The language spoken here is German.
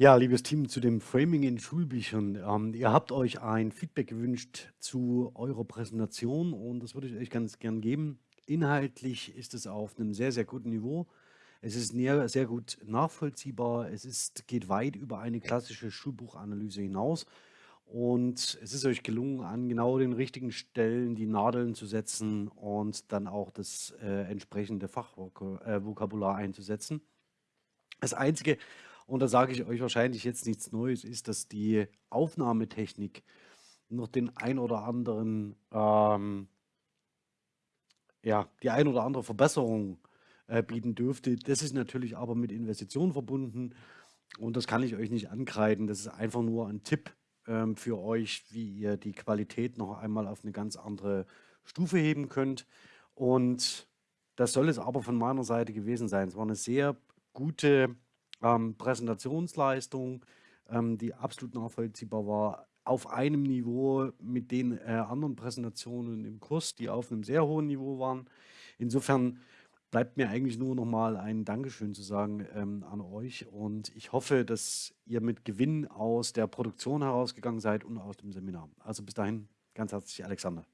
Ja, liebes Team, zu dem Framing in Schulbüchern. Ähm, ihr habt euch ein Feedback gewünscht zu eurer Präsentation und das würde ich euch ganz gern geben. Inhaltlich ist es auf einem sehr, sehr guten Niveau. Es ist sehr gut nachvollziehbar. Es ist, geht weit über eine klassische Schulbuchanalyse hinaus. Und es ist euch gelungen, an genau den richtigen Stellen die Nadeln zu setzen und dann auch das äh, entsprechende Fachvokabular einzusetzen. Das Einzige, und da sage ich euch wahrscheinlich jetzt nichts Neues, ist, dass die Aufnahmetechnik noch den ein oder anderen, ähm, ja, die ein oder andere Verbesserung äh, bieten dürfte. Das ist natürlich aber mit Investitionen verbunden und das kann ich euch nicht ankreiden. Das ist einfach nur ein Tipp ähm, für euch, wie ihr die Qualität noch einmal auf eine ganz andere Stufe heben könnt. Und das soll es aber von meiner Seite gewesen sein. Es war eine sehr gute ähm, Präsentationsleistung, ähm, die absolut nachvollziehbar war, auf einem Niveau mit den äh, anderen Präsentationen im Kurs, die auf einem sehr hohen Niveau waren. Insofern bleibt mir eigentlich nur noch mal ein Dankeschön zu sagen ähm, an euch und ich hoffe, dass ihr mit Gewinn aus der Produktion herausgegangen seid und aus dem Seminar. Also bis dahin ganz herzlich Alexander.